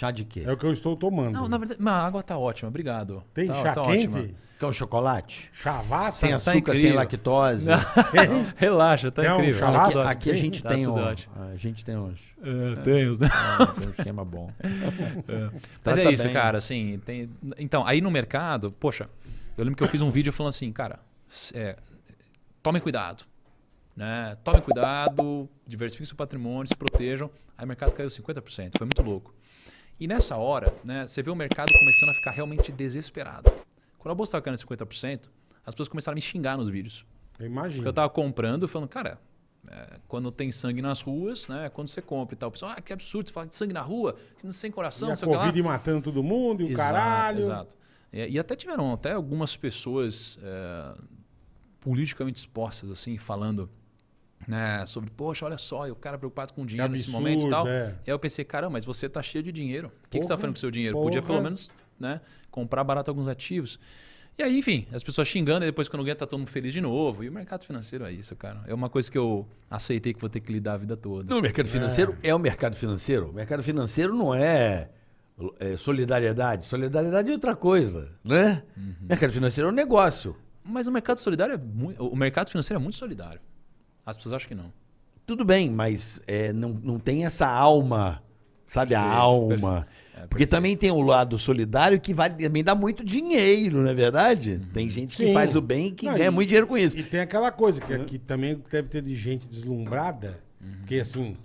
Chá de quê? É o que eu estou tomando. Não, na verdade, a água tá ótima, obrigado. Tem tá, chá tá quente? ótima. Quer um chocolate? Chavassa? Sem tá açúcar, sem incrível. lactose. Relaxa, tá Quer um incrível. chá? Aqui, aqui a gente Tá tem tudo um, a gente tem uns, É, tem os, né? tem um esquema bom. Mas Trata é isso, bem. cara, assim, tem... Então, aí no mercado, poxa, eu lembro que eu fiz um vídeo falando assim, cara, é, tomem cuidado, né? Tomem cuidado, diversifiquem seu patrimônio, se protejam. Aí o mercado caiu 50%, foi muito louco. E nessa hora, né, você vê o mercado começando a ficar realmente desesperado. Quando a bolsa estava caindo 50%, as pessoas começaram a me xingar nos vídeos. Eu imagino. Porque eu tava comprando, falando, cara, é, quando tem sangue nas ruas, né? Quando você compra e tal, o pessoal, ah, que absurdo, você fala de sangue na rua, sem coração, E a o. Covid matando todo mundo, e o Exato, caralho. Exato. E, e até tiveram até algumas pessoas é, politicamente expostas, assim, falando né, sobre, poxa, olha só, e o cara preocupado com dinheiro nesse absurdo, momento e tal. é. E aí eu pensei, caramba, mas você tá cheio de dinheiro. O que, que você tá fazendo com o seu dinheiro? Podia porra. pelo menos né, comprar barato alguns ativos. E aí, enfim, as pessoas xingando, e depois quando ganha, tá todo mundo feliz de novo. E o mercado financeiro é isso, cara. É uma coisa que eu aceitei que vou ter que lidar a vida toda. No mercado financeiro é. o mercado financeiro. O mercado financeiro não é, é solidariedade. Solidariedade é outra coisa, né? Mercado financeiro é um negócio. Mas o mercado solidário é muito. O mercado financeiro é muito solidário. As pessoas acham que não. Tudo bem, mas é, não, não tem essa alma, sabe? a Perfeito, alma. É, Porque também tem o lado solidário que vai, também dá muito dinheiro, não é verdade? Tem gente que Sim. faz o bem e que Não, ganha e- muito dinheiro com isso. E tem aquela coisa que aqui também deve ter de gente deslumbrada, Uhum. porque assim,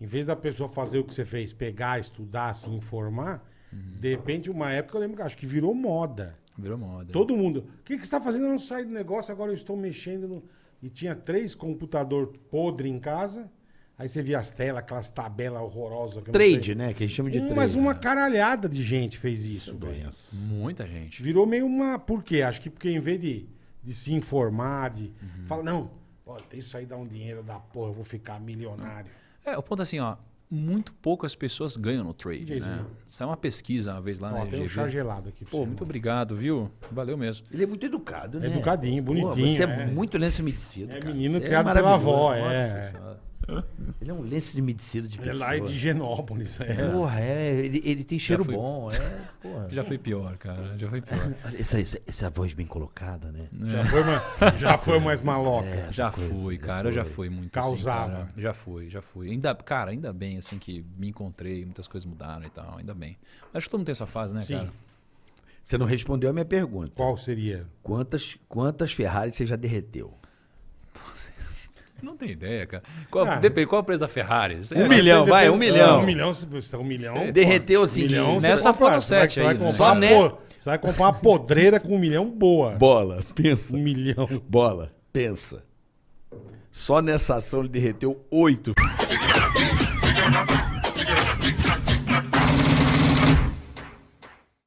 em vez da pessoa fazer o que você fez, pegar, estudar, se informar, Uhum. de repente, uma época eu lembro que acho que virou moda. Virou moda. Todo mundo. O que, que você está fazendo? Eu não saí do negócio, agora eu estou mexendo no. E tinha três computador podre em casa. Aí você via as telas, aquelas tabelas horrorosas. Trade, né? Que a gente chama de Um, trade. mas uma caralhada de gente fez isso, velho. Muita gente. Virou meio uma. Por quê? Acho que porque em vez de, de se informar, de. Uhum. Fala, não, ó, tem isso aí dar um dinheiro da porra, eu vou ficar milionário. É, o ponto é assim, ó. Muito poucas pessoas ganham no trade, né? Saiu uma pesquisa uma vez lá Ó, na tem um chá gelado aqui Pô, você, muito mano. obrigado, viu? Valeu mesmo. Ele é muito educado, né? Educadinho, Pô, bonitinho, você é, é. muito lenço medicino. É cara. menino Você criado pela maravilhoso. avó, Nossa é. Senhora. Ele é um lenço de medicina de Ele pessoa. é lá de Genópolis. É. Porra, é. Ele, ele tem cheiro fui- bom. É, porra. Já foi pior, cara. Já foi pior. Essa, essa, essa voz bem colocada, né? Já, foi mais, já foi mais maloca. É, Já coisa, fui, já cara. Eu já foi. fui muito Causava. assim. Já fui, já fui. Ainda, cara, ainda bem, assim, que me encontrei, muitas coisas mudaram e tal, ainda bem. Acho que todo mundo tem essa fase, né, Sim. cara? Você não respondeu a minha pergunta. Qual seria? Quantas, quantas Ferraris você já derreteu? Não tem ideia, cara. Qual, Ah. Depende, qual é o preço da Ferrari? Um é- milhão, vai, um milhão. Um milhão, se você- um milhão. Derreteu assim, milhão, de- você Nessa foram sete você vai aí, né? Só né? po- Você vai comprar uma podreira com um milhão boa. Bola, pensa. Um milhão. Bola, pensa. Só nessa ação ele derreteu oito.